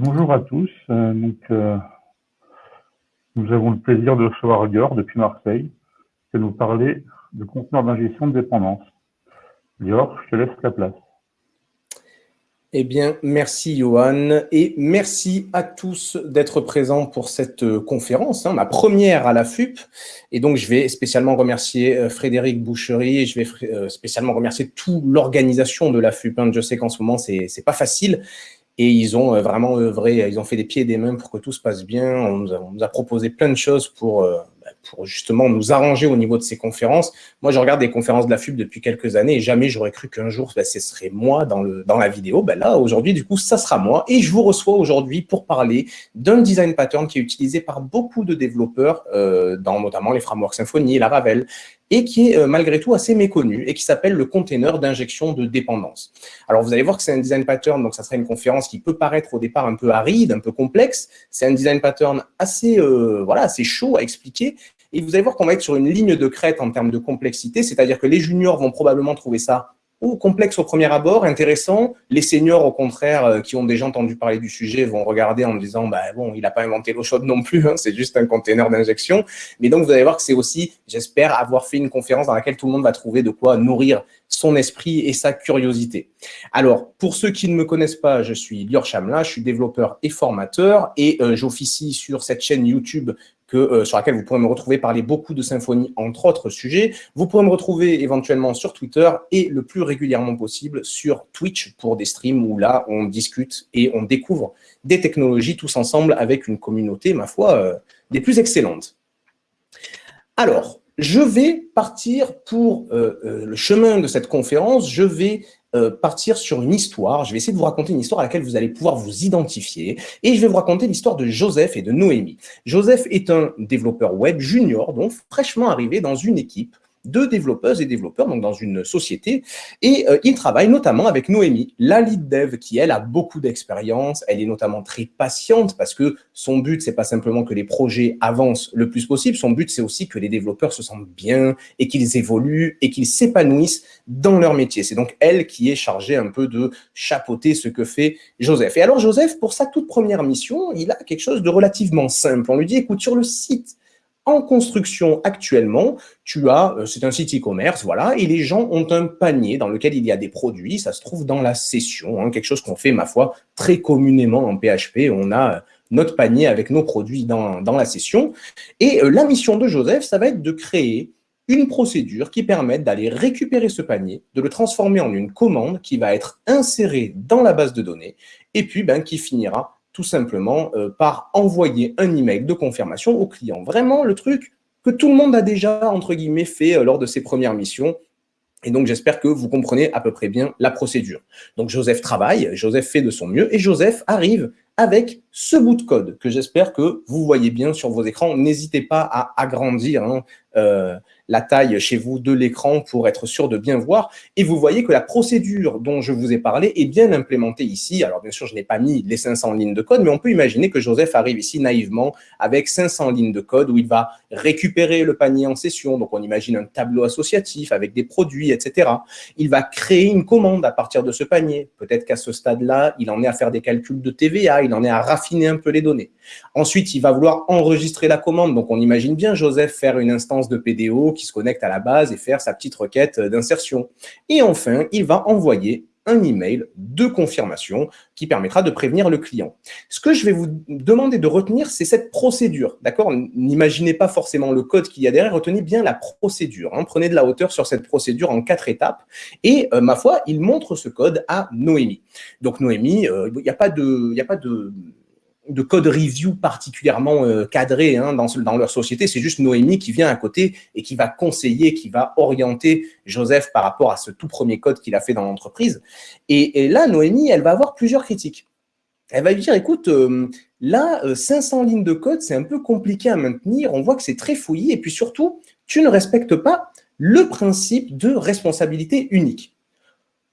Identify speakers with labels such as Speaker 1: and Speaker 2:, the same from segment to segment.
Speaker 1: Bonjour à tous. Euh, donc, euh, nous avons le plaisir de recevoir Lior depuis Marseille, qui va nous parler de conteneurs d'ingestion de dépendance. Lior, je te laisse la place.
Speaker 2: Eh bien, merci Johan et merci à tous d'être présents pour cette euh, conférence, hein, ma première à la FUP. Et donc, je vais spécialement remercier Frédéric Boucherie et je vais spécialement remercier toute l'organisation de la FUP. Hein. Je sais qu'en ce moment, c'est pas facile et ils ont vraiment œuvré, ils ont fait des pieds et des mains pour que tout se passe bien. On nous a, proposé plein de choses pour pour justement nous arranger au niveau de ces conférences. Moi, je regarde des conférences de la FUB depuis quelques années et jamais j'aurais cru qu'un jour, ben, ce serait moi dans, le, dans la vidéo. Ben là, aujourd'hui, du coup, ça sera moi. Et je vous reçois aujourd'hui pour parler d'un design pattern qui est utilisé par beaucoup de développeurs, euh, dans notamment les frameworks Symfony, Laravel, et qui est euh, malgré tout assez méconnu et qui s'appelle le container d'injection de dépendance. Alors, vous allez voir que c'est un design pattern, donc ça sera une conférence qui peut paraître au départ un peu aride, un peu complexe. C'est un design pattern assez, euh, voilà, assez chaud à expliquer. Et vous allez voir qu'on va être sur une ligne de crête en termes de complexité, c'est-à-dire que les juniors vont probablement trouver ça ou complexe au premier abord, intéressant. Les seniors, au contraire, euh, qui ont déjà entendu parler du sujet, vont regarder en disant, bah, bon, il n'a pas inventé l'eau chaude non plus, hein, c'est juste un container d'injection. Mais donc, vous allez voir que c'est aussi, j'espère, avoir fait une conférence dans laquelle tout le monde va trouver de quoi nourrir son esprit et sa curiosité. Alors, pour ceux qui ne me connaissent pas, je suis Lior Chamla, je suis développeur et formateur et euh, j'officie sur cette chaîne YouTube que, euh, sur laquelle vous pourrez me retrouver parler beaucoup de symphonie, entre autres sujets. Vous pourrez me retrouver éventuellement sur Twitter et le plus régulièrement possible sur Twitch pour des streams où là, on discute et on découvre des technologies tous ensemble avec une communauté, ma foi, euh, des plus excellentes. Alors, je vais partir pour euh, le chemin de cette conférence, je vais euh, partir sur une histoire. Je vais essayer de vous raconter une histoire à laquelle vous allez pouvoir vous identifier. Et je vais vous raconter l'histoire de Joseph et de Noémie. Joseph est un développeur web junior, donc fraîchement arrivé dans une équipe de développeuses et développeurs donc dans une société. Et euh, il travaille notamment avec Noémie, la lead dev, qui elle a beaucoup d'expérience. Elle est notamment très patiente parce que son but, c'est pas simplement que les projets avancent le plus possible. Son but, c'est aussi que les développeurs se sentent bien et qu'ils évoluent et qu'ils s'épanouissent dans leur métier. C'est donc elle qui est chargée un peu de chapeauter ce que fait Joseph. Et alors Joseph, pour sa toute première mission, il a quelque chose de relativement simple. On lui dit, écoute, sur le site en construction actuellement, tu as, euh, c'est un site e-commerce, voilà, et les gens ont un panier dans lequel il y a des produits, ça se trouve dans la session, hein, quelque chose qu'on fait, ma foi, très communément en PHP, on a euh, notre panier avec nos produits dans, dans la session. Et euh, la mission de Joseph, ça va être de créer une procédure qui permette d'aller récupérer ce panier, de le transformer en une commande qui va être insérée dans la base de données, et puis ben, qui finira tout simplement euh, par envoyer un email de confirmation au client. Vraiment le truc que tout le monde a déjà, entre guillemets, fait euh, lors de ses premières missions. Et donc, j'espère que vous comprenez à peu près bien la procédure. Donc, Joseph travaille, Joseph fait de son mieux, et Joseph arrive avec ce bout de code que j'espère que vous voyez bien sur vos écrans. N'hésitez pas à agrandir hein, euh, la taille chez vous de l'écran pour être sûr de bien voir. Et vous voyez que la procédure dont je vous ai parlé est bien implémentée ici. Alors bien sûr, je n'ai pas mis les 500 lignes de code, mais on peut imaginer que Joseph arrive ici naïvement avec 500 lignes de code où il va récupérer le panier en session. Donc on imagine un tableau associatif avec des produits, etc. Il va créer une commande à partir de ce panier. Peut-être qu'à ce stade-là, il en est à faire des calculs de TVA, il en est à raffiner un peu les données. Ensuite, il va vouloir enregistrer la commande. Donc on imagine bien Joseph faire une instance de PDO qui se connecte à la base et faire sa petite requête d'insertion. Et enfin, il va envoyer un email de confirmation qui permettra de prévenir le client. Ce que je vais vous demander de retenir, c'est cette procédure. D'accord? N'imaginez pas forcément le code qu'il y a derrière, retenez bien la procédure. Hein. Prenez de la hauteur sur cette procédure en quatre étapes. Et euh, ma foi, il montre ce code à Noémie. Donc Noémie, euh, il n'y. Y a pas de de code review particulièrement euh, cadré hein, dans, leur société. C'est juste Noémie qui vient à côté et qui va conseiller, qui va orienter Joseph par rapport à ce tout premier code qu'il a fait dans l'entreprise. Et, là, Noémie, elle va avoir plusieurs critiques. Elle va lui dire, écoute, euh, là, 500 euh, lignes de code, c'est un peu compliqué à maintenir. On voit que c'est très fouillé. Et puis surtout, tu ne respectes pas le principe de responsabilité unique.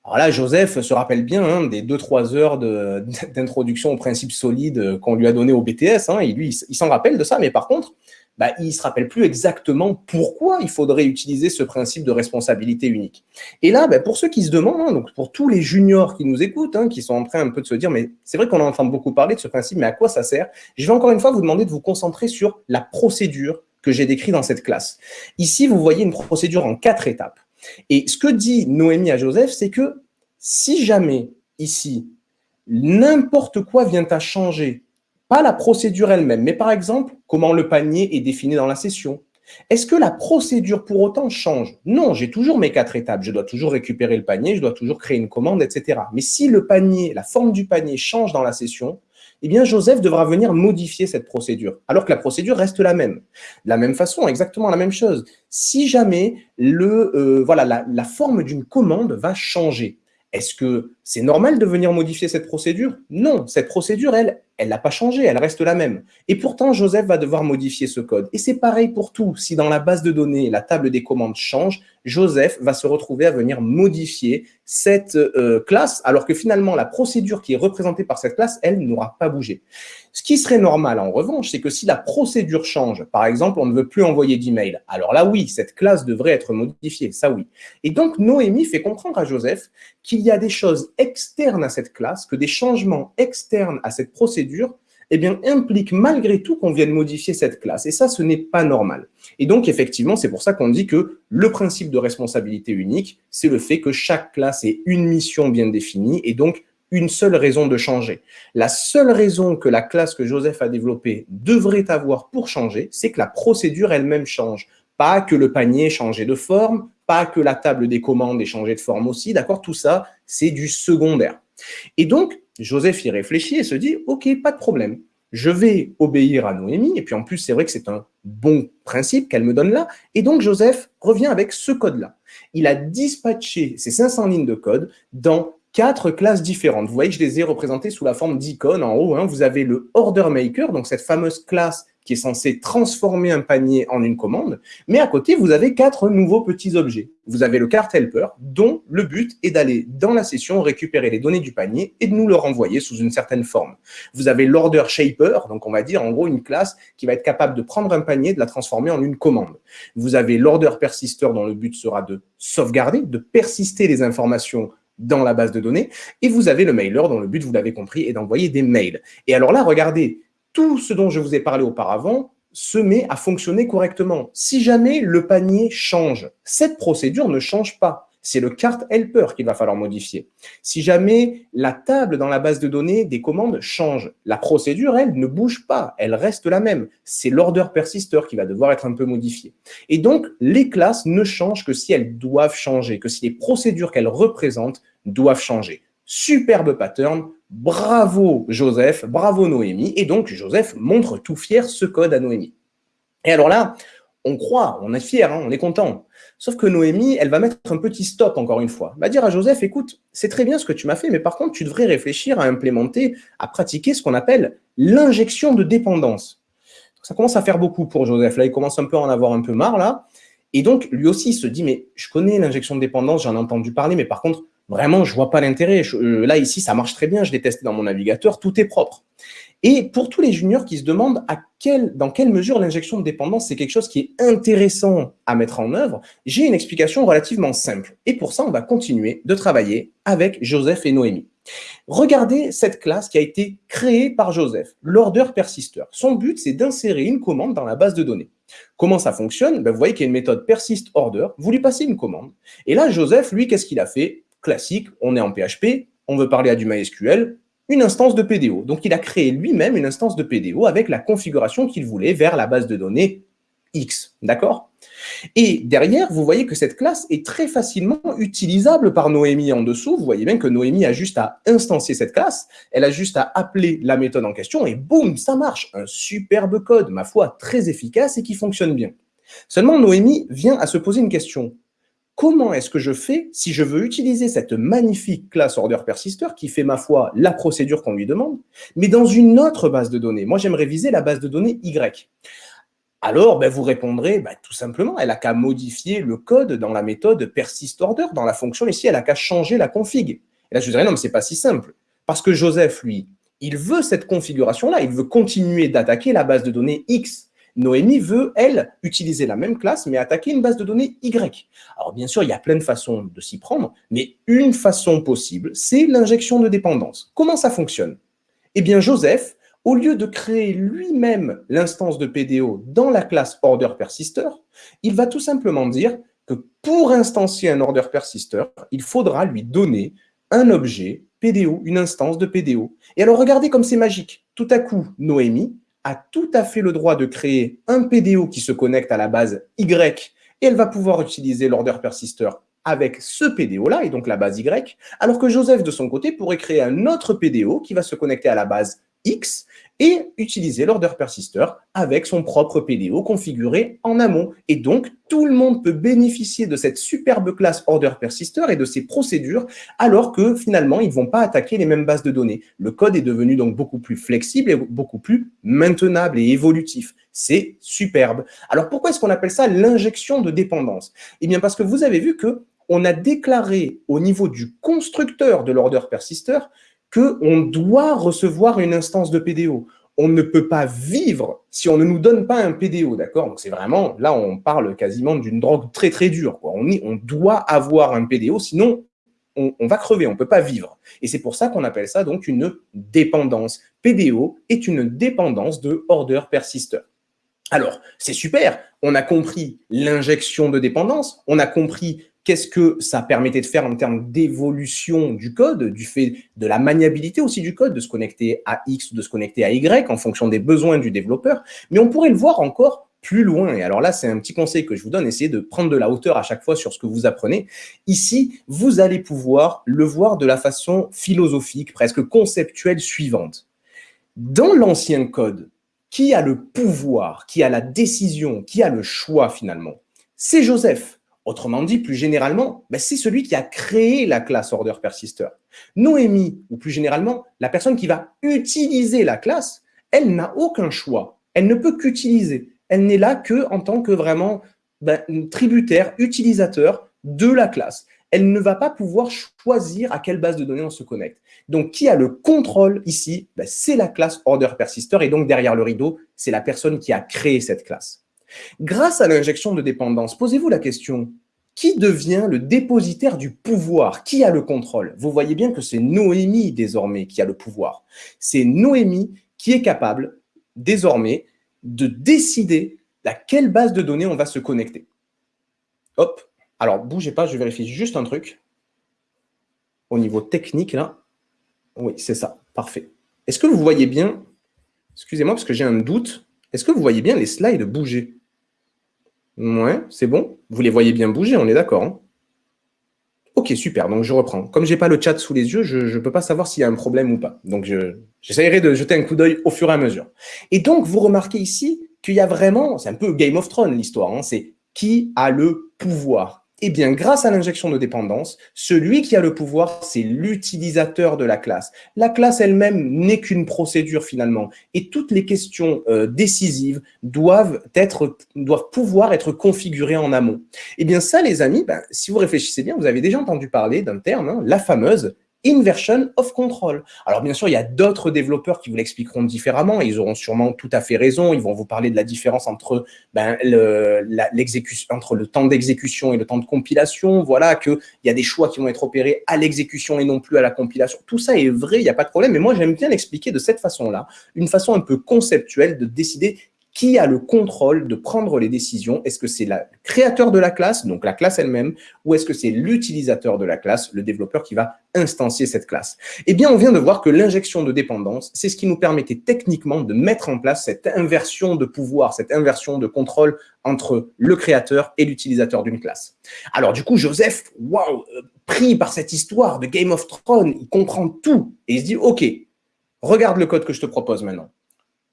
Speaker 2: Alors là, Joseph se rappelle bien hein, des 2-3 heures d'introduction au principe solide qu'on lui a donné au BTS. Hein, et lui, il, s'en rappelle de ça. Mais par contre, bah, il se rappelle plus exactement pourquoi il faudrait utiliser ce principe de responsabilité unique. Et là, bah, pour ceux qui se demandent, hein, donc pour tous les juniors qui nous écoutent, hein, qui sont en train un peu de se dire, mais c'est vrai qu'on entend beaucoup parler de ce principe, mais à quoi ça sert? Je vais encore une fois vous demander de vous concentrer sur la procédure que j'ai décrite dans cette classe. Ici, vous voyez une procédure en quatre étapes. Et ce que dit Noémie à Joseph, c'est que si jamais ici, n'importe quoi vient à changer pas la procédure elle-même, mais par exemple, comment le panier est défini dans la session. Est-ce que la procédure pour autant change? Non, j'ai toujours mes quatre étapes. Je dois toujours récupérer le panier, je dois toujours créer une commande, etc. Mais si le panier, la forme du panier change dans la session, eh bien, Joseph devra venir modifier cette procédure, alors que la procédure reste la même. De la même façon, exactement la même chose. Si jamais le, euh, voilà, la forme d'une commande va changer, est-ce que c'est normal de venir modifier cette procédure? Non, cette procédure, elle, elle n'a pas changé, elle reste la même. Et pourtant, Joseph va devoir modifier ce code. Et c'est pareil pour tout. Si dans la base de données, la table des commandes change, Joseph va se retrouver à venir modifier cette euh, classe, alors que finalement, la procédure qui est représentée par cette classe, elle n'aura pas bougé. Ce qui serait normal, en revanche, c'est que si la procédure change, par exemple, on ne veut plus envoyer d'email, alors là, oui, cette classe devrait être modifiée, ça oui. Et donc, Noémie fait comprendre à Joseph qu'il y a des choses externes à cette classe, que des changements externes à cette procédure eh bien, implique malgré tout qu'on vienne modifier cette classe. Et ça, ce n'est pas normal. Et donc, effectivement, c'est pour ça qu'on dit que le principe de responsabilité unique, c'est le fait que chaque classe ait une mission bien définie et donc une seule raison de changer. La seule raison que la classe que Joseph a développée devrait avoir pour changer, c'est que la procédure elle-même change. Pas que le panier ait changé de forme, pas que la table des commandes ait changé de forme aussi, d'accord? Tout ça, c'est du secondaire. Et donc, Joseph y réfléchit et se dit, OK, pas de problème. Je vais obéir à Noémie. Et puis en plus, c'est vrai que c'est un bon principe qu'elle me donne là. Et donc, Joseph revient avec ce code-là. Il a dispatché ces 500 lignes de code dans quatre classes différentes. Vous voyez que je les ai représentées sous la forme d'icônes en haut. Hein. Vous avez le order maker, donc cette fameuse classe qui est censée transformer un panier en une commande. Mais à côté, vous avez quatre nouveaux petits objets. Vous avez le cart helper, dont le but est d'aller dans la session récupérer les données du panier et de nous le renvoyer sous une certaine forme. Vous avez l'order shaper, donc on va dire en gros une classe qui va être capable de prendre un panier et de la transformer en une commande. Vous avez l'order persister, dont le but sera de sauvegarder, de persister les informations dans la base de données. Et vous avez le mailer dont le but, vous l'avez compris, est d'envoyer des mails. Et alors là, regardez, tout ce dont je vous ai parlé auparavant se met à fonctionner correctement. Si jamais le panier change, cette procédure ne change pas c'est le cart helper qu'il va falloir modifier. Si jamais la table dans la base de données des commandes change, la procédure, elle, ne bouge pas, elle reste la même. C'est l'order persister qui va devoir être un peu modifié. Et donc, les classes ne changent que si elles doivent changer, que si les procédures qu'elles représentent doivent changer. Superbe pattern, bravo Joseph, bravo Noémie. Et donc, Joseph montre tout fier ce code à Noémie. Et alors là, on croit, on est fier, hein, on est content. Sauf que Noémie, elle va mettre un petit stop encore une fois. Elle va dire à Joseph, écoute, c'est très bien ce que tu m'as fait, mais par contre, tu devrais réfléchir à implémenter, à pratiquer ce qu'on appelle l'injection de dépendance. Ça commence à faire beaucoup pour Joseph. Là, il commence un peu à en avoir un peu marre, là. Et donc, lui aussi, il se dit, mais je connais l'injection de dépendance, j'en ai entendu parler, mais par contre, vraiment, je vois pas l'intérêt. Euh, là, ici, ça marche très bien, je l'ai testé dans mon navigateur, tout est propre. Et pour tous les juniors qui se demandent à quel, dans quelle mesure l'injection de dépendance, c'est quelque chose qui est intéressant à mettre en œuvre, j'ai une explication relativement simple. Et pour ça, on va continuer de travailler avec Joseph et Noémie. Regardez cette classe qui a été créée par Joseph, l'order persister. Son but, c'est d'insérer une commande dans la base de données. Comment ça fonctionne? Ben, Vous voyez qu'il y a une méthode persist order, vous lui passez une commande. Et là, Joseph, lui, qu'est-ce qu'il a fait? Classique, on est en PHP, on veut parler à du MySQL, une instance de PDO. Donc, il a créé lui-même une instance de PDO avec la configuration qu'il voulait vers la base de données X. D'accord? Et derrière, vous voyez que cette classe est très facilement utilisable par Noémie en dessous. Vous voyez bien que Noémie a juste à instancier cette classe, elle a juste à appeler la méthode en question et boum, ça marche. Un superbe code, ma foi, très efficace et qui fonctionne bien. Seulement, Noémie vient à se poser une question comment est-ce que je fais si je veux utiliser cette magnifique classe order persister qui fait, ma foi, la procédure qu'on lui demande, mais dans une autre base de données? Moi, j'aimerais viser la base de données Y. Alors, ben, vous répondrez, ben, tout simplement, elle n'a qu'à modifier le code dans la méthode persist order, dans la fonction ici, elle n'a qu'à changer la config. Et là, je vous dirais, non, mais ce n'est pas si simple. Parce que Joseph, lui, il veut cette configuration-là, il veut continuer d'attaquer la base de données X. Noémie veut, elle, utiliser la même classe, mais attaquer une base de données Y. Alors bien sûr, il y a plein de façons de s'y prendre, mais une façon possible, c'est l'injection de dépendance. Comment ça fonctionne? Eh bien, Joseph, au lieu de créer lui-même l'instance de PDO dans la classe order persister, il va tout simplement dire que pour instancier un order persister, il faudra lui donner un objet PDO, une instance de PDO. Et alors, regardez comme c'est magique. Tout à coup, Noémie a tout à fait le droit de créer un PDO qui se connecte à la base Y et elle va pouvoir utiliser l'order persister avec ce PDO-là, et donc la base Y, alors que Joseph, de son côté, pourrait créer un autre PDO qui va se connecter à la base X et utiliser l'order persister avec son propre PDO configuré en amont. Et donc, tout le monde peut bénéficier de cette superbe classe order persister et de ses procédures, alors que finalement, ils ne vont pas attaquer les mêmes bases de données. Le code est devenu donc beaucoup plus flexible et beaucoup plus maintenable et évolutif. C'est superbe. Alors, pourquoi est-ce qu'on appelle ça l'injection de dépendance? Eh bien, parce que vous avez vu que on a déclaré au niveau du constructeur de l'order persister qu'on doit recevoir une instance de PDO. On ne peut pas vivre si on ne nous donne pas un PDO, d'accord? C'est vraiment, là on parle quasiment d'une drogue très très dure. On, doit avoir un PDO, sinon on, on va crever, on ne peut pas vivre. Et c'est pour ça qu'on appelle ça donc une dépendance. PDO est une dépendance de order persister. Alors, c'est super, on a compris l'injection de dépendance, on a compris Qu'est-ce que ça permettait de faire en termes d'évolution du code, du fait de la maniabilité aussi du code, de se connecter à X de se connecter à Y en fonction des besoins du développeur. Mais on pourrait le voir encore plus loin. Et alors là, c'est un petit conseil que je vous donne, essayez de prendre de la hauteur à chaque fois sur ce que vous apprenez. Ici, vous allez pouvoir le voir de la façon philosophique, presque conceptuelle suivante. Dans l'ancien code, qui a le pouvoir, qui a la décision, qui a le choix finalement? C'est Joseph. Autrement dit, plus généralement, ben, c'est celui qui a créé la classe order persister. Noémie, ou plus généralement, la personne qui va utiliser la classe, elle n'a aucun choix. Elle ne peut qu'utiliser. Elle n'est là que en tant que vraiment ben, tributaire, utilisateur de la classe. Elle ne va pas pouvoir choisir à quelle base de données on se connecte. Donc, qui a le contrôle ici? Ben, C'est la classe order persister. Et donc, derrière le rideau, c'est la personne qui a créé cette classe. Grâce à l'injection de dépendance, posez-vous la question, qui devient le dépositaire du pouvoir Qui a le contrôle? Vous voyez bien que c'est Noémie désormais qui a le pouvoir. C'est Noémie qui est capable désormais de décider à quelle base de données on va se connecter. Hop, alors bougez pas, je vérifie juste un truc. Au niveau technique, là, oui, c'est ça, parfait. Est-ce que vous voyez bien, excusez-moi parce que j'ai un doute, est-ce que vous voyez bien les slides bouger? Ouais, c'est bon. Vous les voyez bien bouger, on est d'accord. Hein ok, super. Donc, je reprends. Comme je n'ai pas le chat sous les yeux, je ne peux pas savoir s'il y a un problème ou pas. Donc, j'essaierai de jeter un coup d'œil au fur et à mesure. Et donc, vous remarquez ici qu'il y a vraiment, c'est un peu Game of Thrones l'histoire, hein, c'est qui a le pouvoir eh bien, grâce à l'injection de dépendance, celui qui a le pouvoir, c'est l'utilisateur de la classe. La classe elle-même n'est qu'une procédure finalement. Et toutes les questions euh, décisives doivent, être, doivent pouvoir être configurées en amont. Eh bien ça, les amis, ben, si vous réfléchissez bien, vous avez déjà entendu parler d'un terme, hein, la fameuse inversion of control. Alors bien sûr, il y a d'autres développeurs qui vous l'expliqueront différemment, ils auront sûrement tout à fait raison, ils vont vous parler de la différence entre, ben, le, entre le temps d'exécution et le temps de compilation, voilà, qu'il y a des choix qui vont être opérés à l'exécution et non plus à la compilation. Tout ça est vrai, il n'y a pas de problème, mais moi j'aime bien l'expliquer de cette façon-là, une façon un peu conceptuelle de décider qui a le contrôle de prendre les décisions? Est-ce que c'est le créateur de la classe, donc la classe elle-même, ou est-ce que c'est l'utilisateur de la classe, le développeur qui va instancier cette classe? Eh bien, on vient de voir que l'injection de dépendance, c'est ce qui nous permettait techniquement de mettre en place cette inversion de pouvoir, cette inversion de contrôle entre le créateur et l'utilisateur d'une classe. Alors du coup, Joseph, waouh, euh, pris par cette histoire de Game of Thrones, il comprend tout et il se dit, OK, regarde le code que je te propose maintenant.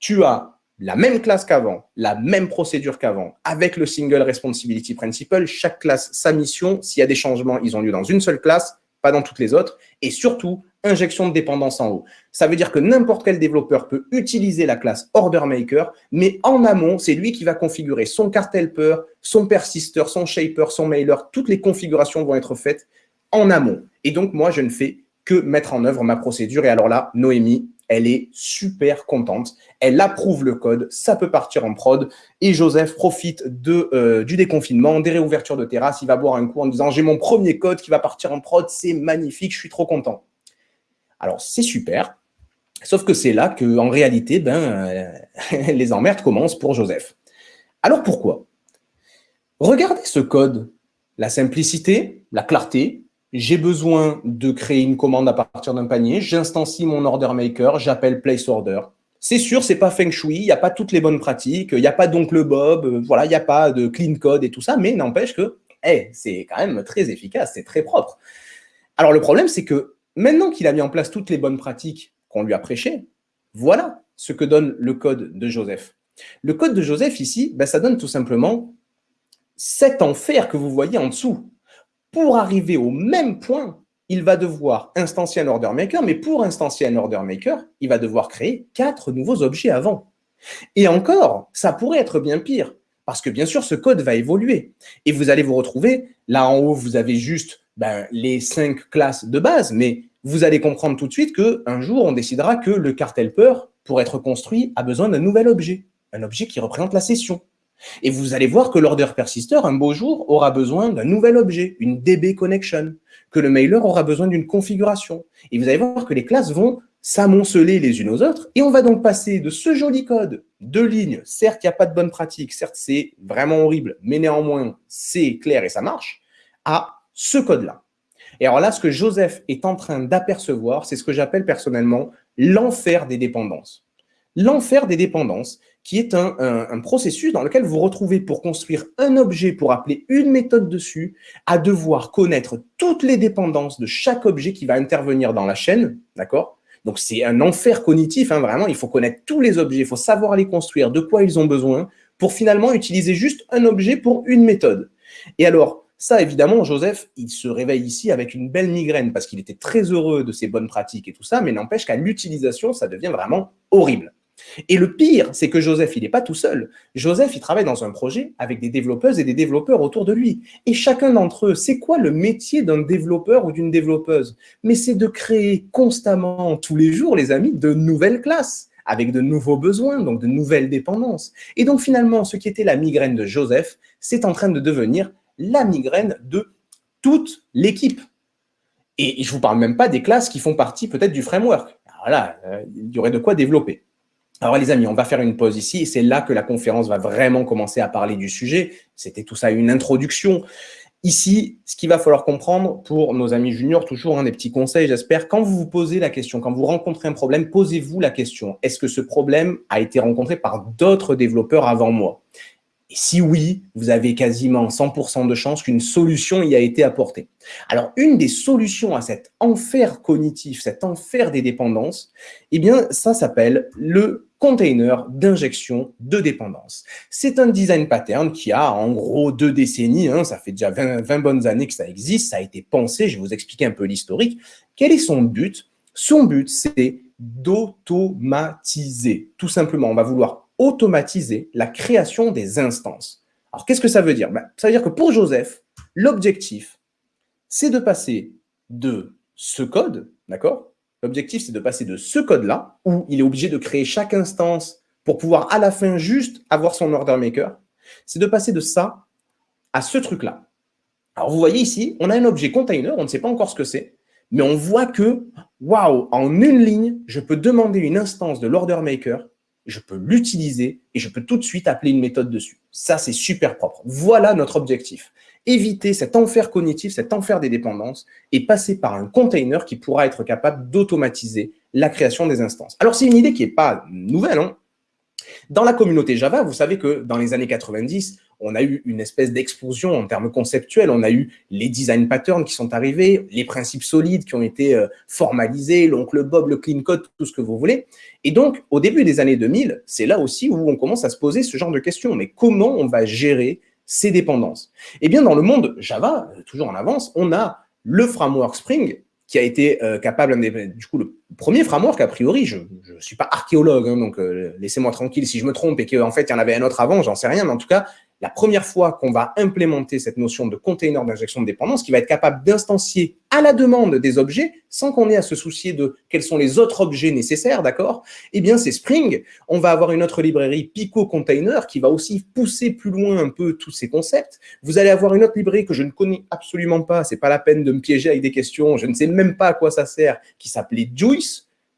Speaker 2: Tu as la même classe qu'avant, la même procédure qu'avant, avec le Single Responsibility Principle, chaque classe, sa mission, s'il y a des changements, ils ont lieu dans une seule classe, pas dans toutes les autres, et surtout, injection de dépendance en haut. Ça veut dire que n'importe quel développeur peut utiliser la classe Order Maker, mais en amont, c'est lui qui va configurer son cart helper, son persister, son shaper, son mailer, toutes les configurations vont être faites en amont. Et donc, moi, je ne fais que mettre en œuvre ma procédure. Et alors là, Noémie, elle est super contente. Elle approuve le code, ça peut partir en prod. Et Joseph profite euh, du déconfinement, des réouvertures de terrasse. Il va boire un coup en disant « j'ai mon premier code qui va partir en prod, c'est magnifique, je suis trop content ». Alors, c'est super. Sauf que c'est là que, en réalité, ben, euh, les emmerdes commencent pour Joseph. Alors pourquoi? Regardez ce code. La simplicité, la clarté. J'ai besoin de créer une commande à partir d'un panier. J'instancie mon order maker. J'appelle place order. C'est sûr, c'est pas feng shui, il n'y a pas toutes les bonnes pratiques, il n'y a pas d'oncle Bob, euh, voilà, il n'y a pas de clean code et tout ça, mais n'empêche que hey, c'est quand même très efficace, c'est très propre. Alors le problème, c'est que maintenant qu'il a mis en place toutes les bonnes pratiques qu'on lui a prêchées, voilà ce que donne le code de Joseph. Le code de Joseph ici, ben, ça donne tout simplement cet enfer que vous voyez en dessous. Pour arriver au même point, il va devoir instancier un order maker, mais pour instancier un order maker, il va devoir créer quatre nouveaux objets avant. Et encore, ça pourrait être bien pire, parce que bien sûr, ce code va évoluer. Et vous allez vous retrouver, là en haut, vous avez juste ben, les cinq classes de base, mais vous allez comprendre tout de suite qu'un jour, on décidera que le cartel peur, pour être construit, a besoin d'un nouvel objet, un objet qui représente la session. Et vous allez voir que l'order persister, un beau jour, aura besoin d'un nouvel objet, une DB connection, que le mailer aura besoin d'une configuration. Et vous allez voir que les classes vont s'amonceler les unes aux autres, et on va donc passer de ce joli code, deux lignes, certes, il n'y a pas de bonne pratique, certes, c'est vraiment horrible, mais néanmoins, c'est clair et ça marche, à ce code-là. Et alors là, ce que Joseph est en train d'apercevoir, c'est ce que j'appelle personnellement l'enfer des dépendances. L'enfer des dépendances, qui est un, processus dans lequel vous retrouvez pour construire un objet, pour appeler une méthode dessus, à devoir connaître toutes les dépendances de chaque objet qui va intervenir dans la chaîne, d'accord? Donc c'est un enfer cognitif, hein, vraiment, il faut connaître tous les objets, il faut savoir les construire, de quoi ils ont besoin, pour finalement utiliser juste un objet pour une méthode. Et alors, ça, évidemment, Joseph, il se réveille ici avec une belle migraine parce qu'il était très heureux de ses bonnes pratiques et tout ça, mais n'empêche qu'à l'utilisation, ça devient vraiment horrible. Et le pire, c'est que Joseph, il n'est pas tout seul. Joseph, il travaille dans un projet avec des développeuses et des développeurs autour de lui. Et chacun d'entre eux, c'est quoi le métier d'un développeur ou d'une développeuse? Mais c'est de créer constamment, tous les jours, les amis, de nouvelles classes avec de nouveaux besoins, donc de nouvelles dépendances. Et donc finalement, ce qui était la migraine de Joseph, c'est en train de devenir la migraine de toute l'équipe. Et je ne vous parle même pas des classes qui font partie peut-être du framework. Voilà, euh, il y aurait de quoi développer. Alors les amis, on va faire une pause ici c'est là que la conférence va vraiment commencer à parler du sujet. C'était tout ça une introduction. Ici, ce qu'il va falloir comprendre pour nos amis juniors, toujours un des petits conseils, j'espère, quand vous vous posez la question, quand vous rencontrez un problème, posez-vous la question, est-ce que ce problème a été rencontré par d'autres développeurs avant moi? Et si oui, vous avez quasiment 100% de chances qu'une solution y a été apportée. Alors, une des solutions à cet enfer cognitif, cet enfer des dépendances, eh bien, ça s'appelle le container d'injection de dépendance. C'est un design pattern qui a en gros deux décennies, hein, ça fait déjà 20, 20 bonnes années que ça existe, ça a été pensé, je vais vous expliquer un peu l'historique. Quel est son but? Son but, c'est d'automatiser. Tout simplement, on va vouloir automatiser la création des instances. Alors, qu'est-ce que ça veut dire? Ben, Ça veut dire que pour Joseph, l'objectif, c'est de passer de ce code, d'accord? L'objectif, c'est de passer de ce code-là, où il est obligé de créer chaque instance pour pouvoir à la fin juste avoir son order maker, c'est de passer de ça à ce truc-là. Alors, vous voyez ici, on a un objet container, on ne sait pas encore ce que c'est, mais on voit que, waouh, en une ligne, je peux demander une instance de l'order maker je peux l'utiliser et je peux tout de suite appeler une méthode dessus. Ça, c'est super propre. Voilà notre objectif. Éviter cet enfer cognitif, cet enfer des dépendances et passer par un container qui pourra être capable d'automatiser la création des instances. Alors, c'est une idée qui n'est pas nouvelle. Hein. Dans la communauté Java, vous savez que dans les années 90, on a eu une espèce d'explosion en termes conceptuels. On a eu les design patterns qui sont arrivés, les principes solides qui ont été euh, formalisés, l'oncle Bob, le clean code, tout ce que vous voulez. Et donc, au début des années 2000, c'est là aussi où on commence à se poser ce genre de questions. Mais comment on va gérer ces dépendances. Eh bien, dans le monde Java, euh, toujours en avance, on a le framework Spring qui a été euh, capable, du coup, premier framework, a priori, je ne suis pas archéologue, hein, donc laissez-moi tranquille si je me trompe et qu'en fait, il y en avait un autre avant, j'en sais rien, mais en tout cas, la première fois qu'on va implémenter cette notion de container d'injection de dépendance qui va être capable d'instancier à la demande des objets sans qu'on ait à se soucier de quels sont les autres objets nécessaires, d'accord? Eh bien, c'est Spring. On va avoir une autre librairie Pico Container qui va aussi pousser plus loin un peu tous ces concepts. Vous allez avoir une autre librairie que je ne connais absolument pas, c'est pas la peine de me piéger avec des questions, je ne sais même pas à quoi ça sert, qui s'appelait Juice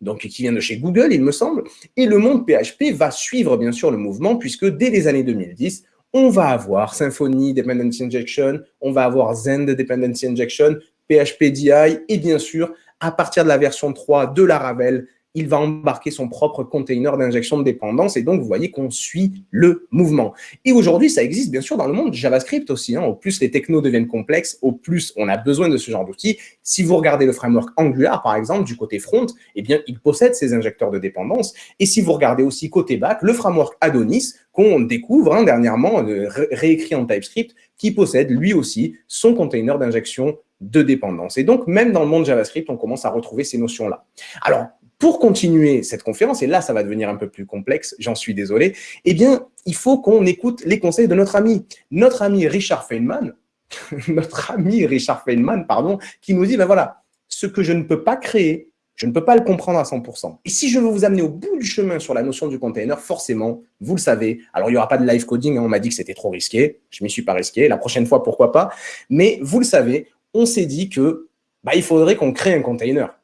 Speaker 2: donc qui vient de chez Google, il me semble, et le monde PHP va suivre bien sûr le mouvement, puisque dès les années 2010, on va avoir Symfony Dependency Injection, on va avoir Zend Dependency Injection, PHP DI, et bien sûr, à partir de la version 3 de Laravel, il va embarquer son propre container d'injection de dépendance. Et donc, vous voyez qu'on suit le mouvement. Et aujourd'hui, ça existe bien sûr dans le monde JavaScript aussi. Hein. Au plus les technos deviennent complexes, au plus on a besoin de ce genre d'outils. Si vous regardez le framework Angular, par exemple, du côté front, eh bien, il possède ces injecteurs de dépendance. Et si vous regardez aussi côté back, le framework Adonis, qu'on découvre hein, dernièrement, euh, réécrit en TypeScript, qui possède lui aussi son container d'injection de dépendance. Et donc, même dans le monde JavaScript, on commence à retrouver ces notions-là. Alors, pour continuer cette conférence, et là, ça va devenir un peu plus complexe, j'en suis désolé, eh bien, il faut qu'on écoute les conseils de notre ami. Notre ami Richard Feynman, notre ami Richard Feynman, pardon, qui nous dit, ben voilà, ce que je ne peux pas créer, je ne peux pas le comprendre à 100%. Et si je veux vous amener au bout du chemin sur la notion du container, forcément, vous le savez, alors il n'y aura pas de live coding, hein, on m'a dit que c'était trop risqué, je ne m'y suis pas risqué, la prochaine fois, pourquoi pas, mais vous le savez, on s'est dit que bah, il faudrait qu'on crée un container.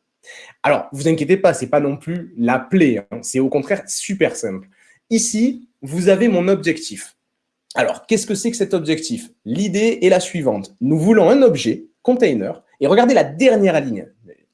Speaker 2: Alors, vous inquiétez pas, ce n'est pas non plus la plaie. Hein. C'est au contraire super simple. Ici, vous avez mon objectif. Alors, qu'est-ce que c'est que cet objectif? L'idée est la suivante. Nous voulons un objet, container, et regardez la dernière ligne.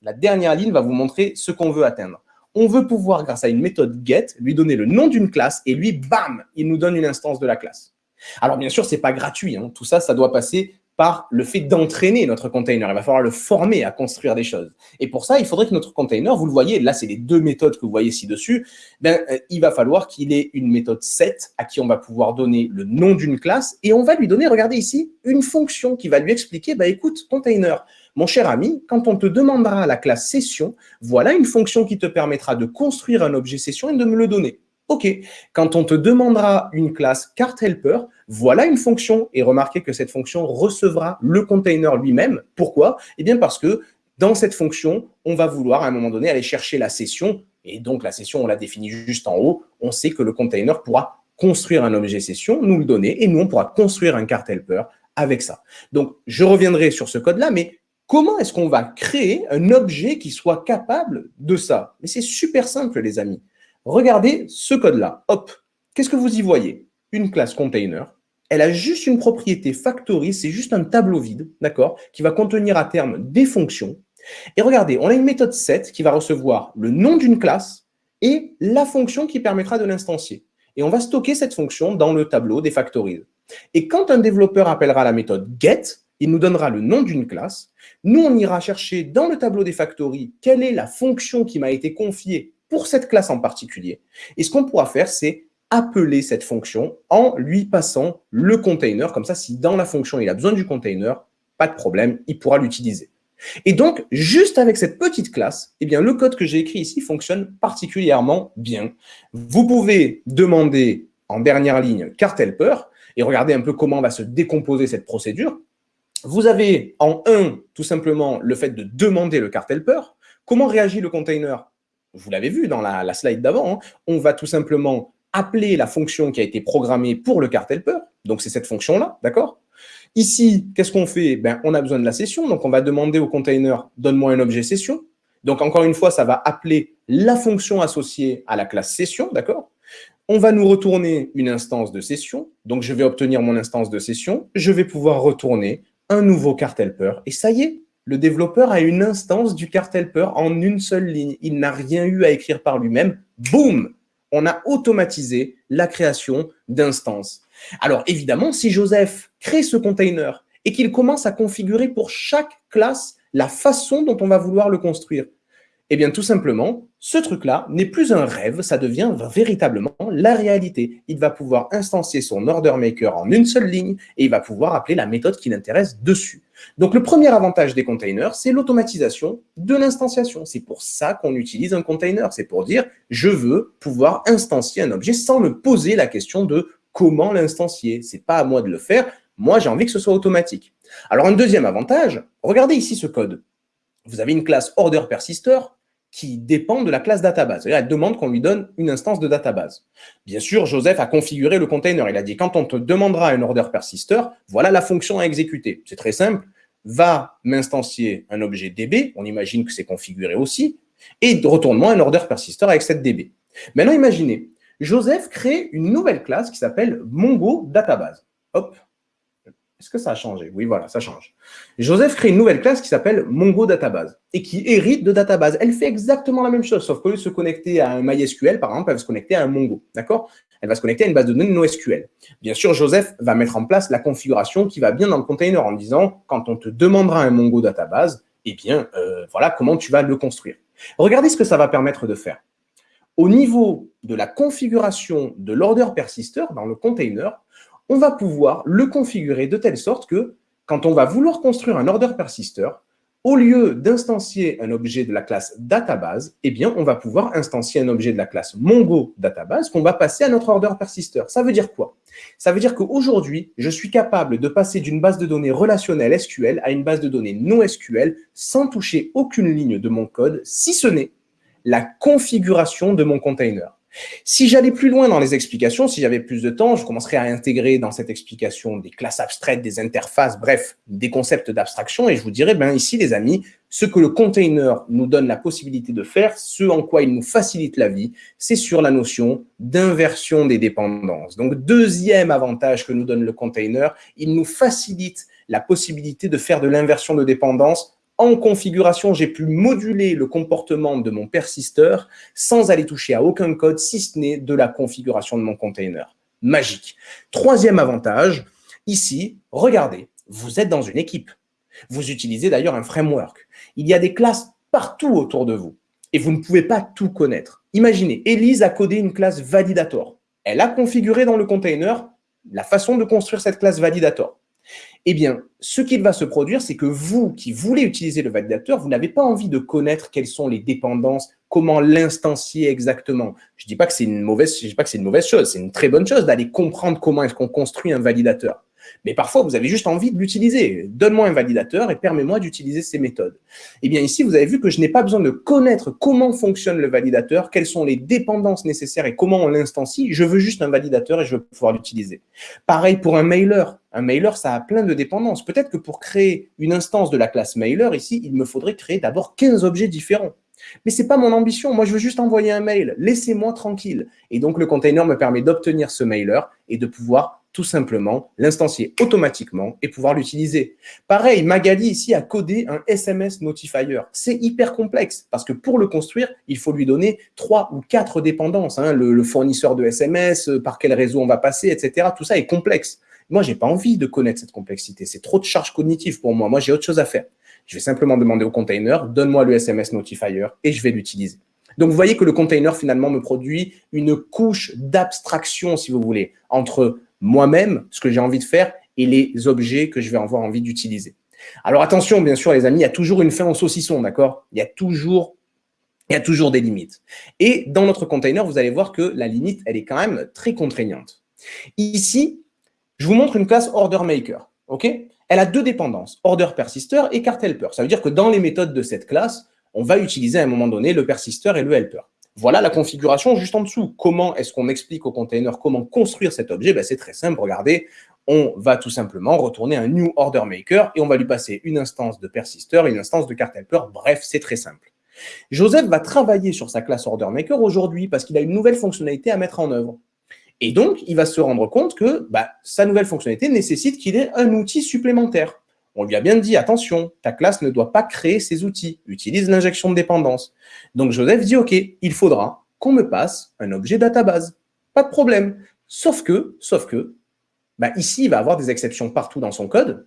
Speaker 2: La dernière ligne va vous montrer ce qu'on veut atteindre. On veut pouvoir, grâce à une méthode get, lui donner le nom d'une classe et lui, bam, il nous donne une instance de la classe. Alors, bien sûr, ce n'est pas gratuit. Hein. Tout ça, ça doit passer par le fait d'entraîner notre container. Il va falloir le former à construire des choses. Et pour ça, il faudrait que notre container, vous le voyez, là, c'est les deux méthodes que vous voyez ci-dessus, ben, euh, il va falloir qu'il ait une méthode set à qui on va pouvoir donner le nom d'une classe et on va lui donner, regardez ici, une fonction qui va lui expliquer, bah, écoute, container, mon cher ami, quand on te demandera la classe session, voilà une fonction qui te permettra de construire un objet session et de me le donner. OK, quand on te demandera une classe cart helper, voilà une fonction. Et remarquez que cette fonction recevra le container lui-même. Pourquoi? Eh bien parce que dans cette fonction, on va vouloir à un moment donné aller chercher la session. Et donc la session, on la définit juste en haut. On sait que le container pourra construire un objet session, nous le donner, et nous, on pourra construire un cart helper avec ça. Donc, je reviendrai sur ce code-là, mais comment est-ce qu'on va créer un objet qui soit capable de ça? Mais c'est super simple, les amis. Regardez ce code-là. Hop, qu'est-ce que vous y voyez? Une classe container. Elle a juste une propriété factory, c'est juste un tableau vide, d'accord, qui va contenir à terme des fonctions. Et regardez, on a une méthode set qui va recevoir le nom d'une classe et la fonction qui permettra de l'instancier. Et on va stocker cette fonction dans le tableau des factories. Et quand un développeur appellera la méthode get, il nous donnera le nom d'une classe. Nous, on ira chercher dans le tableau des factories quelle est la fonction qui m'a été confiée pour cette classe en particulier. Et ce qu'on pourra faire, c'est appeler cette fonction en lui passant le container. Comme ça, si dans la fonction, il a besoin du container, pas de problème, il pourra l'utiliser. Et donc, juste avec cette petite classe, eh bien, le code que j'ai écrit ici fonctionne particulièrement bien. Vous pouvez demander en dernière ligne cart helper et regardez un peu comment va se décomposer cette procédure. Vous avez en 1, tout simplement, le fait de demander le cart helper. Comment réagit le container? Vous l'avez vu dans la, slide d'avant, hein, on va tout simplement appeler la fonction qui a été programmée pour le cart helper. Donc, c'est cette fonction-là, d'accord? Ici, qu'est-ce qu'on fait? Ben, On a besoin de la session, donc on va demander au container « donne-moi un objet session ». Donc, encore une fois, ça va appeler la fonction associée à la classe session, d'accord? On va nous retourner une instance de session. Donc, je vais obtenir mon instance de session. Je vais pouvoir retourner un nouveau cart helper. Et ça y est, le développeur a une instance du cart helper en une seule ligne. Il n'a rien eu à écrire par lui-même. Boum On a automatisé la création d'instances. Alors évidemment, si Joseph crée ce container et qu'il commence à configurer pour chaque classe la façon dont on va vouloir le construire, eh bien, tout simplement, ce truc-là n'est plus un rêve, ça devient véritablement la réalité. Il va pouvoir instancier son order maker en une seule ligne et il va pouvoir appeler la méthode qui l'intéresse dessus. Donc, le premier avantage des containers, c'est l'automatisation de l'instanciation. C'est pour ça qu'on utilise un container. C'est pour dire, je veux pouvoir instancier un objet sans me poser la question de comment l'instancier. Ce n'est pas à moi de le faire. Moi, j'ai envie que ce soit automatique. Alors, un deuxième avantage, regardez ici ce code. Vous avez une classe order persister qui dépend de la classe database. Elle demande qu'on lui donne une instance de database. Bien sûr, Joseph a configuré le container. Il a dit, quand on te demandera un order persister, voilà la fonction à exécuter. C'est très simple. Va m'instancier un objet DB, on imagine que c'est configuré aussi, et retourne-moi un order persister avec cette DB. Maintenant, imaginez, Joseph crée une nouvelle classe qui s'appelle Mongo Database. Hop, est-ce que ça a changé? Oui, voilà, ça change. Joseph crée une nouvelle classe qui s'appelle Mongo Database et qui hérite de Database. Elle fait exactement la même chose, sauf qu'au lieu de se connecter à un MySQL, par exemple, elle va se connecter à un Mongo. D'accord? Elle va se connecter à une base de données NoSQL. Bien sûr, Joseph va mettre en place la configuration qui va bien dans le container en disant, quand on te demandera un Mongo Database, eh bien, euh, voilà comment tu vas le construire. Regardez ce que ça va permettre de faire. Au niveau de la configuration de l'order persister dans le container, on va pouvoir le configurer de telle sorte que quand on va vouloir construire un order persister, au lieu d'instancier un objet de la classe database, eh bien, on va pouvoir instancier un objet de la classe Mongo database qu'on va passer à notre order persister. Ça veut dire quoi? Ça veut dire qu'aujourd'hui, je suis capable de passer d'une base de données relationnelle SQL à une base de données non SQL sans toucher aucune ligne de mon code, si ce n'est la configuration de mon container. Si j'allais plus loin dans les explications, si j'avais plus de temps, je commencerais à intégrer dans cette explication des classes abstraites, des interfaces, bref, des concepts d'abstraction et je vous dirais, ben ici les amis, ce que le container nous donne la possibilité de faire, ce en quoi il nous facilite la vie, c'est sur la notion d'inversion des dépendances. Donc, deuxième avantage que nous donne le container, il nous facilite la possibilité de faire de l'inversion de dépendance en configuration, j'ai pu moduler le comportement de mon persisteur sans aller toucher à aucun code, si ce n'est de la configuration de mon container. Magique. Troisième avantage, ici, regardez, vous êtes dans une équipe. Vous utilisez d'ailleurs un framework. Il y a des classes partout autour de vous et vous ne pouvez pas tout connaître. Imaginez, Elise a codé une classe validator. Elle a configuré dans le container la façon de construire cette classe validator. Eh bien, ce qu'il va se produire, c'est que vous qui voulez utiliser le validateur, vous n'avez pas envie de connaître quelles sont les dépendances, comment l'instancier exactement. Je ne dis pas que c'est une mauvaise, je dis pas que c'est une mauvaise chose, c'est une très bonne chose d'aller comprendre comment est-ce qu'on construit un validateur. Mais parfois, vous avez juste envie de l'utiliser. Donne-moi un validateur et permets-moi d'utiliser ces méthodes. Eh bien, ici, vous avez vu que je n'ai pas besoin de connaître comment fonctionne le validateur, quelles sont les dépendances nécessaires et comment on l'instancie. Je veux juste un validateur et je veux pouvoir l'utiliser. Pareil pour un mailer. Un mailer, ça a plein de dépendances. Peut-être que pour créer une instance de la classe mailer, ici, il me faudrait créer d'abord 15 objets différents. Mais ce n'est pas mon ambition. Moi, je veux juste envoyer un mail. Laissez-moi tranquille. Et donc, le container me permet d'obtenir ce mailer et de pouvoir tout simplement l'instancier automatiquement et pouvoir l'utiliser. Pareil, Magali ici a codé un SMS notifier. C'est hyper complexe parce que pour le construire, il faut lui donner trois ou quatre dépendances. Hein. le, fournisseur de SMS, euh, par quel réseau on va passer, etc. Tout ça est complexe. Moi, j'ai pas envie de connaître cette complexité. C'est trop de charge cognitive pour moi. Moi, j'ai autre chose à faire. Je vais simplement demander au container, donne-moi le SMS notifier et je vais l'utiliser. Donc, vous voyez que le container, finalement, me produit une couche d'abstraction, si vous voulez, entre moi-même, ce que j'ai envie de faire, et les objets que je vais avoir envie d'utiliser. Alors attention, bien sûr, les amis, il y a toujours une fin au saucisson, d'accord? Il y a toujours il y a toujours des limites. Et dans notre container, vous allez voir que la limite, elle est quand même très contraignante. Ici, je vous montre une classe order maker. ok? Elle a deux dépendances, order persister et cart helper. Ça veut dire que dans les méthodes de cette classe, on va utiliser à un moment donné le persister et le helper. Voilà la configuration juste en dessous. Comment est-ce qu'on explique au container comment construire cet objet? Ben, C'est très simple, regardez, on va tout simplement retourner un new order maker et on va lui passer une instance de persister, une instance de cart helper. Bref, c'est très simple. Joseph va travailler sur sa classe order maker aujourd'hui parce qu'il a une nouvelle fonctionnalité à mettre en œuvre. Et donc, il va se rendre compte que bah, sa nouvelle fonctionnalité nécessite qu'il ait un outil supplémentaire. On lui a bien dit, attention, ta classe ne doit pas créer ces outils, utilise l'injection de dépendance. Donc Joseph dit, OK, il faudra qu'on me passe un objet database. Pas de problème. Sauf que, sauf que, bah ici, il va avoir des exceptions partout dans son code.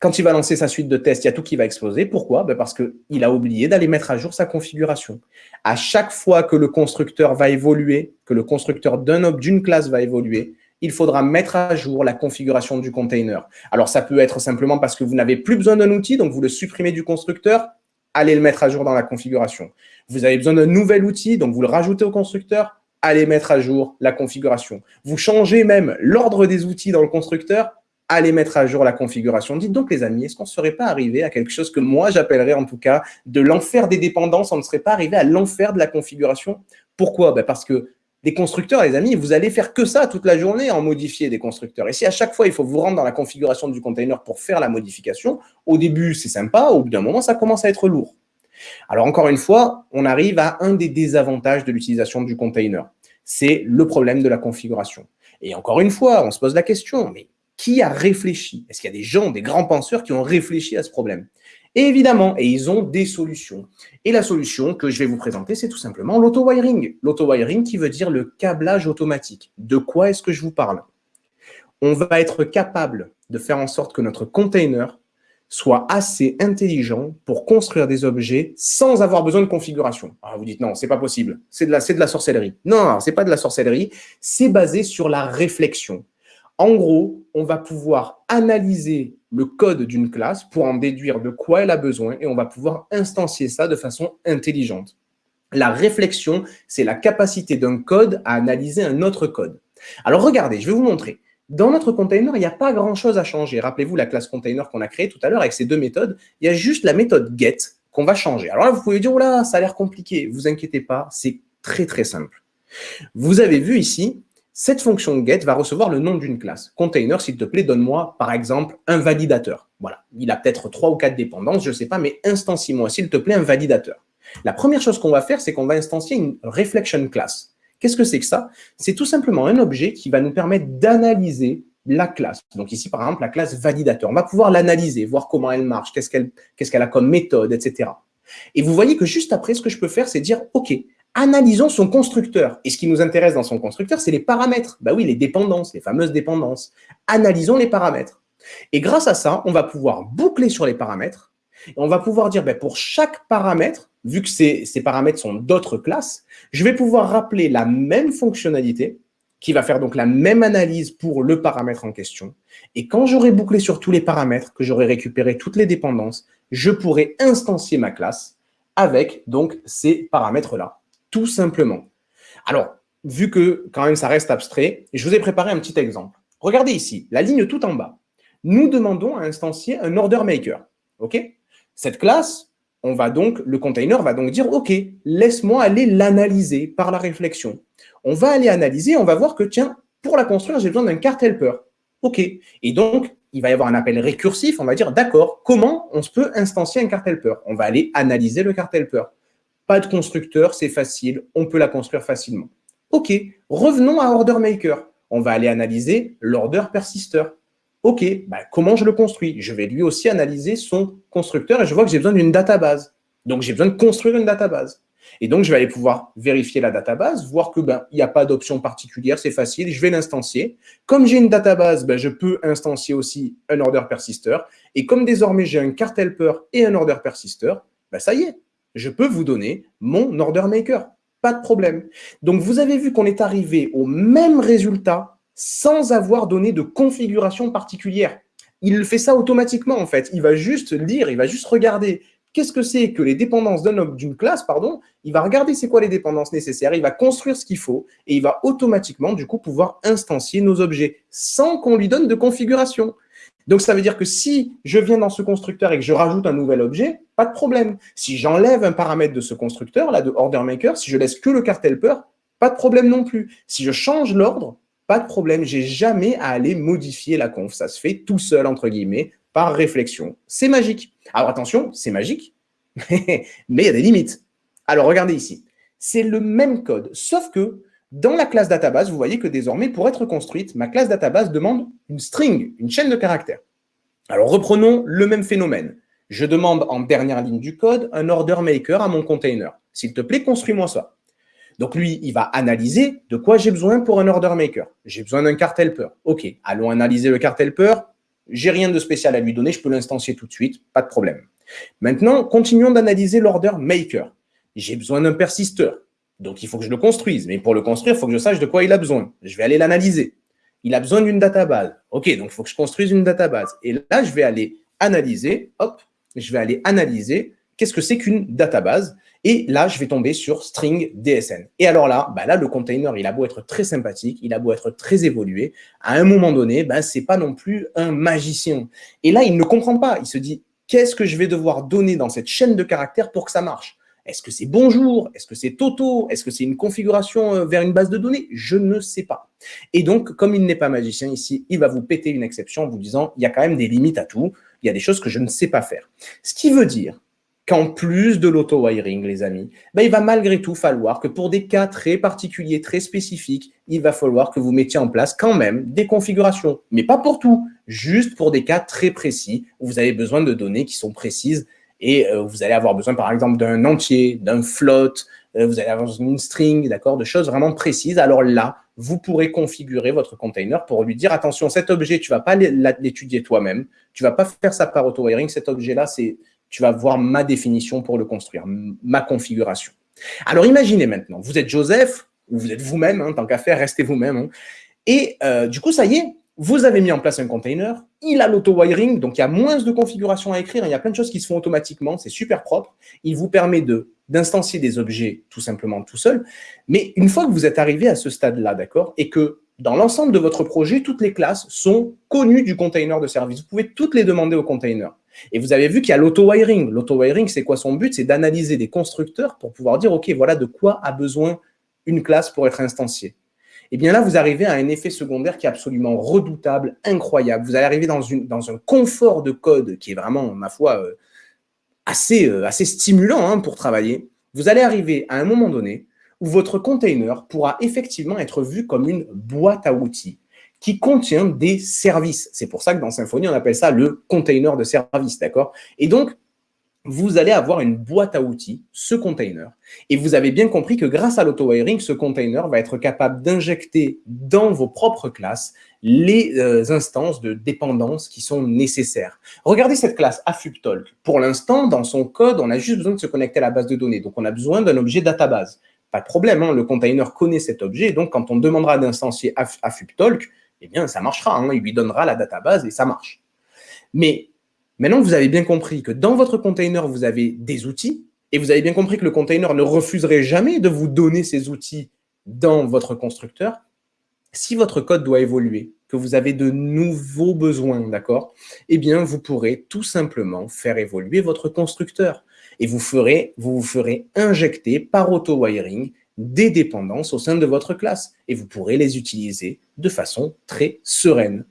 Speaker 2: Quand il va lancer sa suite de tests, il y a tout qui va exploser. Pourquoi? Bah Parce qu'il a oublié d'aller mettre à jour sa configuration. À chaque fois que le constructeur va évoluer, que le constructeur d'une classe va évoluer, il faudra mettre à jour la configuration du container. Alors, ça peut être simplement parce que vous n'avez plus besoin d'un outil, donc vous le supprimez du constructeur, allez le mettre à jour dans la configuration. Vous avez besoin d'un nouvel outil, donc vous le rajoutez au constructeur, allez mettre à jour la configuration. Vous changez même l'ordre des outils dans le constructeur, allez mettre à jour la configuration. Dites donc, les amis, est-ce qu'on ne serait pas arrivé à quelque chose que moi, j'appellerais en tout cas de l'enfer des dépendances? On ne serait pas arrivé à l'enfer de la configuration? Pourquoi? Ben Parce que des constructeurs, les amis, vous allez faire que ça toute la journée en modifier des constructeurs. Et si à chaque fois, il faut vous rendre dans la configuration du container pour faire la modification, au début, c'est sympa, au bout d'un moment, ça commence à être lourd. Alors, encore une fois, on arrive à un des désavantages de l'utilisation du container. C'est le problème de la configuration. Et encore une fois, on se pose la question, mais qui a réfléchi? Est-ce qu'il y a des gens, des grands penseurs qui ont réfléchi à ce problème? Évidemment, et ils ont des solutions. Et la solution que je vais vous présenter, c'est tout simplement l'auto-wiring. L'auto-wiring qui veut dire le câblage automatique. De quoi est-ce que je vous parle? On va être capable de faire en sorte que notre container soit assez intelligent pour construire des objets sans avoir besoin de configuration. Alors vous dites non, c'est pas possible, c'est de, la, de la sorcellerie. Non, c'est pas de la sorcellerie, c'est basé sur la réflexion. En gros, on va pouvoir analyser le code d'une classe pour en déduire de quoi elle a besoin et on va pouvoir instancier ça de façon intelligente. La réflexion, c'est la capacité d'un code à analyser un autre code. Alors regardez, je vais vous montrer. Dans notre container, il n'y a pas grand-chose à changer. Rappelez-vous la classe container qu'on a créée tout à l'heure avec ces deux méthodes. Il y a juste la méthode get qu'on va changer. Alors là, vous pouvez dire, oh là, ça a l'air compliqué. Vous inquiétez pas, c'est très très simple. Vous avez vu ici, cette fonction get va recevoir le nom d'une classe. Container, s'il te plaît, donne-moi, par exemple, un validateur. Voilà, il a peut-être trois ou quatre dépendances, je ne sais pas, mais instancie-moi, s'il te plaît, un validateur. La première chose qu'on va faire, c'est qu'on va instancier une reflection class. Qu'est-ce que c'est que ça? C'est tout simplement un objet qui va nous permettre d'analyser la classe. Donc ici, par exemple, la classe validateur. On va pouvoir l'analyser, voir comment elle marche, qu'est-ce qu'elle a comme méthode, etc. Et vous voyez que juste après, ce que je peux faire, c'est dire, OK, analysons son constructeur. Et ce qui nous intéresse dans son constructeur, c'est les paramètres. Bah oui, les dépendances, les fameuses dépendances. Analysons les paramètres. Et grâce à ça, on va pouvoir boucler sur les paramètres. Et on va pouvoir dire, bah, pour chaque paramètre, vu que ces, ces paramètres sont d'autres classes, je vais pouvoir rappeler la même fonctionnalité qui va faire donc la même analyse pour le paramètre en question. Et quand j'aurai bouclé sur tous les paramètres, que j'aurai récupéré toutes les dépendances, je pourrai instancier ma classe avec donc ces paramètres-là tout simplement. Alors, vu que quand même ça reste abstrait, je vous ai préparé un petit exemple. Regardez ici, la ligne tout en bas. Nous demandons à instancier un order maker. Cette classe, on va donc, le container va donc dire, OK, laisse-moi aller l'analyser par la réflexion. On va aller analyser, on va voir que, tiens, pour la construire, j'ai besoin d'un cart helper. OK. Et donc, il va y avoir un appel récursif, on va dire, d'accord, comment on peut instancier un cart helper? On va aller analyser le cart helper. Pas de constructeur, c'est facile, on peut la construire facilement. OK, revenons à Order Maker. On va aller analyser l'order persister. OK, bah, comment je le construis? Je vais lui aussi analyser son constructeur et je vois que j'ai besoin d'une database. Donc, j'ai besoin de construire une database. Et donc, je vais aller pouvoir vérifier la database, voir que ben, il n'y a pas d'option particulière, c'est facile, je vais l'instancier. Comme j'ai une database, ben, je peux instancier aussi un order persister. Et comme désormais, j'ai un cart helper et un order persister, ben, ça y est, je peux vous donner mon order maker. Pas de problème. Donc, vous avez vu qu'on est arrivé au même résultat sans avoir donné de configuration particulière. Il fait ça automatiquement, en fait. Il va juste lire, il va juste regarder qu'est-ce que c'est que les dépendances d'une classe, pardon. Il va regarder c'est quoi les dépendances nécessaires, il va construire ce qu'il faut et il va automatiquement, du coup, pouvoir instancier nos objets sans qu'on lui donne de configuration. Donc, ça veut dire que si je viens dans ce constructeur et que je rajoute un nouvel objet, pas de problème. Si j'enlève un paramètre de ce constructeur, là, de order maker, si je laisse que le cart helper, pas de problème non plus. Si je change l'ordre, pas de problème. J'ai jamais à aller modifier la conf. Ça se fait tout seul, entre guillemets, par réflexion. C'est magique. Alors, attention, c'est magique, mais il y a des limites. Alors, regardez ici. C'est le même code, sauf que dans la classe database, vous voyez que désormais, pour être construite, ma classe database demande une string, une chaîne de caractères. Alors, reprenons le même phénomène. Je demande en dernière ligne du code un order maker à mon container. S'il te plaît, construis-moi ça. Donc, lui, il va analyser de quoi j'ai besoin pour un order maker. J'ai besoin d'un cart helper. OK, allons analyser le cart helper. J'ai rien de spécial à lui donner, je peux l'instancier tout de suite, pas de problème. Maintenant, continuons d'analyser l'order maker. J'ai besoin d'un persisteur. Donc, il faut que je le construise. Mais pour le construire, il faut que je sache de quoi il a besoin. Je vais aller l'analyser. Il a besoin d'une database. OK, donc il faut que je construise une database. Et là, je vais aller analyser, hop, je vais aller analyser qu'est-ce que c'est qu'une database Et là, je vais tomber sur string DSN. Et alors là, bah là, le container, il a beau être très sympathique, il a beau être très évolué, à un moment donné, bah, ce n'est pas non plus un magicien. Et là, il ne comprend pas. Il se dit, qu'est-ce que je vais devoir donner dans cette chaîne de caractères pour que ça marche? Est-ce que c'est bonjour? Est-ce que c'est Toto? Est-ce que c'est une configuration euh, vers une base de données? Je ne sais pas. Et donc, comme il n'est pas magicien ici, il va vous péter une exception en vous disant, il y a quand même des limites à tout il y a des choses que je ne sais pas faire. Ce qui veut dire qu'en plus de l'auto-wiring, les amis, ben, il va malgré tout falloir que pour des cas très particuliers, très spécifiques, il va falloir que vous mettiez en place quand même des configurations. Mais pas pour tout, juste pour des cas très précis où vous avez besoin de données qui sont précises et euh, vous allez avoir besoin, par exemple, d'un entier, d'un float, euh, vous allez avoir une string, d'accord, de choses vraiment précises. Alors là, vous pourrez configurer votre container pour lui dire, attention, cet objet, tu ne vas pas l'étudier toi-même, tu ne vas pas faire ça par auto-wiring, cet objet-là, c'est tu vas voir ma définition pour le construire, ma configuration. Alors imaginez maintenant, vous êtes Joseph, ou vous êtes vous-même, hein, tant qu'à faire, restez vous-même. Hein. et euh, du coup, ça y est, vous avez mis en place un container, il a l'auto-wiring, donc il y a moins de configurations à écrire, il y a plein de choses qui se font automatiquement, c'est super propre. Il vous permet d'instancier des objets tout simplement tout seul. Mais une fois que vous êtes arrivé à ce stade-là, d'accord, et que dans l'ensemble de votre projet, toutes les classes sont connues du container de service. Vous pouvez toutes les demander au container. Et vous avez vu qu'il y a l'auto-wiring. L'auto-wiring, c'est quoi son but? C'est d'analyser des constructeurs pour pouvoir dire, OK, voilà de quoi a besoin une classe pour être instanciée et eh bien là, vous arrivez à un effet secondaire qui est absolument redoutable, incroyable. Vous allez arriver dans, un confort de code qui est vraiment, ma foi, euh, assez, euh, assez stimulant hein, pour travailler. Vous allez arriver à un moment donné où votre container pourra effectivement être vu comme une boîte à outils qui contient des services. C'est pour ça que dans Symfony, on appelle ça le container de service, d'accord? Et donc, vous allez avoir une boîte à outils, ce container. Et vous avez bien compris que grâce à l'auto-wiring, ce container va être capable d'injecter dans vos propres classes les euh, instances de dépendance qui sont nécessaires. Regardez cette classe AFUPTalk. Pour l'instant, dans son code, on a juste besoin de se connecter à la base de données. Donc, on a besoin d'un objet database. Pas de problème, hein, le container connaît cet objet. Donc, quand on demandera d'instancier AFUPTalk, eh bien, ça marchera. Hein, il lui donnera la database et ça marche. Mais Maintenant, vous avez bien compris que dans votre container, vous avez des outils et vous avez bien compris que le container ne refuserait jamais de vous donner ces outils dans votre constructeur. Si votre code doit évoluer, que vous avez de nouveaux besoins, d'accord Eh bien, vous pourrez tout simplement faire évoluer votre constructeur et vous, vous vous ferez injecter par auto-wiring des dépendances au sein de votre classe et vous pourrez les utiliser de façon très sereine.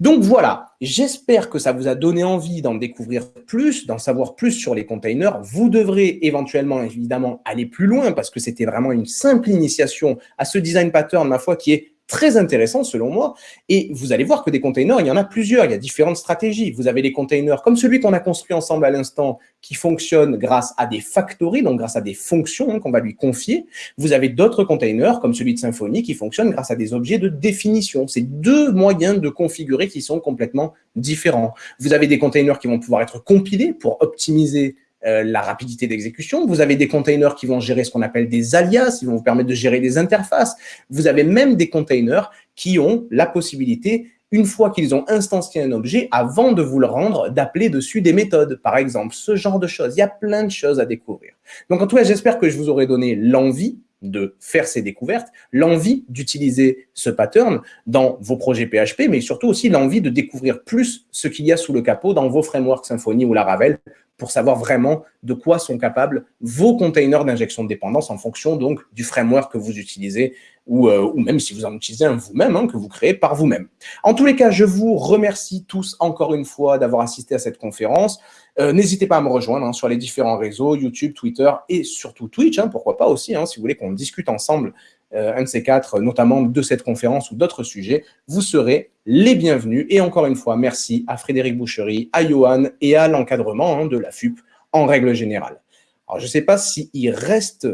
Speaker 2: Donc voilà, j'espère que ça vous a donné envie d'en découvrir plus, d'en savoir plus sur les containers. Vous devrez éventuellement, évidemment, aller plus loin parce que c'était vraiment une simple initiation à ce design pattern, ma foi, qui est très intéressant selon moi. Et vous allez voir que des containers, il y en a plusieurs, il y a différentes stratégies. Vous avez des containers comme celui qu'on a construit ensemble à l'instant, qui fonctionne grâce à des factories, donc grâce à des fonctions hein, qu'on va lui confier. Vous avez d'autres containers comme celui de Symfony qui fonctionne grâce à des objets de définition. C'est deux moyens de configurer qui sont complètement différents. Vous avez des containers qui vont pouvoir être compilés pour optimiser euh, la rapidité d'exécution. Vous avez des containers qui vont gérer ce qu'on appelle des alias, ils vont vous permettre de gérer des interfaces. Vous avez même des containers qui ont la possibilité, une fois qu'ils ont instancié un objet, avant de vous le rendre, d'appeler dessus des méthodes, par exemple, ce genre de choses. Il y a plein de choses à découvrir. Donc, en tout cas, j'espère que je vous aurai donné l'envie de faire ces découvertes, l'envie d'utiliser ce pattern dans vos projets PHP, mais surtout aussi l'envie de découvrir plus ce qu'il y a sous le capot dans vos frameworks Symfony ou Laravel pour savoir vraiment de quoi sont capables vos containers d'injection de dépendance en fonction donc du framework que vous utilisez ou, euh, même si vous en utilisez un vous-même, hein, que vous créez par vous-même. En tous les cas, je vous remercie tous encore une fois d'avoir assisté à cette conférence. Euh, n'hésitez pas à me rejoindre hein, sur les différents réseaux, YouTube, Twitter et surtout Twitch, hein, pourquoi pas aussi, si vous voulez qu'on discute ensemble un de ces quatre, notamment de cette conférence ou d'autres sujets, vous serez les bienvenus. Et encore une fois, merci à Frédéric Boucherie, à Johan et à l'encadrement hein, de la FUP en règle générale. Alors, je ne sais pas s'il reste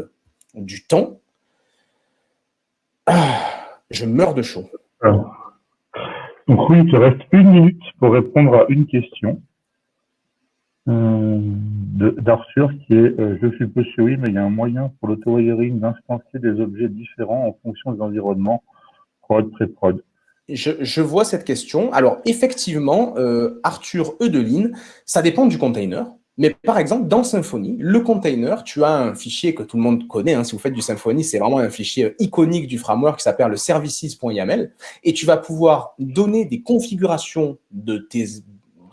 Speaker 2: du temps. Ah, je meurs de chaud.
Speaker 1: donc oui, il te reste une minute pour répondre à une question. Euh, d'Arthur qui est euh, Je suppose que oui, mais il y a un moyen pour l'auto-wiring d'instancier des objets différents en fonction des environnements prod, pré-prod.
Speaker 2: Je, je, vois cette question. Alors, effectivement, euh, Arthur Eudeline, ça dépend du container. Mais par exemple, dans Symfony, le container, tu as un fichier que tout le monde connaît. Hein, si vous faites du Symfony, c'est vraiment un fichier iconique du framework qui s'appelle le services.yaml. Et tu vas pouvoir donner des configurations de tes,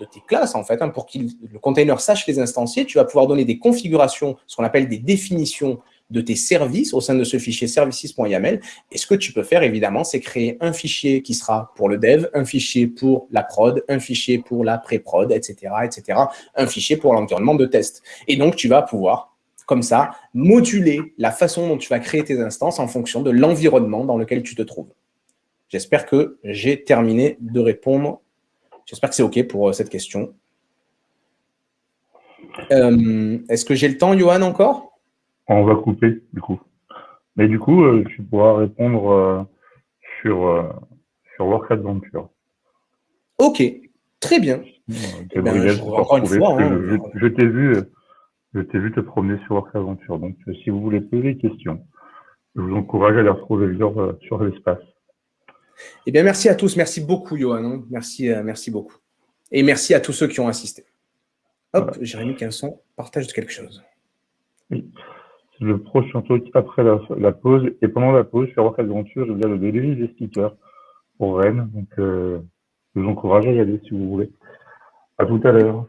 Speaker 2: de tes classes, en fait, hein, pour que le container sache les instancier. Tu vas pouvoir donner des configurations, ce qu'on appelle des définitions de tes services au sein de ce fichier services.yaml. Et ce que tu peux faire, évidemment, c'est créer un fichier qui sera pour le dev, un fichier pour la prod, un fichier pour la pré-prod, etc., etc., un fichier pour l'environnement de test. Et donc, tu vas pouvoir, comme ça, moduler la façon dont tu vas créer tes instances en fonction de l'environnement dans lequel tu te trouves. J'espère que j'ai terminé de répondre. J'espère que c'est OK pour euh, cette question. Euh, est-ce que j'ai le temps, Johan, encore?
Speaker 1: On va couper, du coup. Mais du coup, euh, tu pourras répondre euh, sur, sur Work Adventure.
Speaker 2: Ok, très bien.
Speaker 1: Eh ben, je, encore une fois, hein, je, t'ai vu, je t'ai vu te promener sur Work Adventure. Donc, si vous voulez poser des questions, je vous encourage à les retrouver sur, sur l'espace.
Speaker 2: Eh bien, merci à tous. Merci beaucoup, Johan. Merci, euh, merci beaucoup. Et merci à tous ceux qui ont assisté. Hop. Jérémy Quinson partage quelque chose.
Speaker 1: Oui. Le prochain truc après la, pause. Et pendant la pause, je sur Rock Adventure, je vais le délivré des stickers pour Rennes. Donc, euh, je vous encourage à y aller si vous voulez. À tout à l'heure.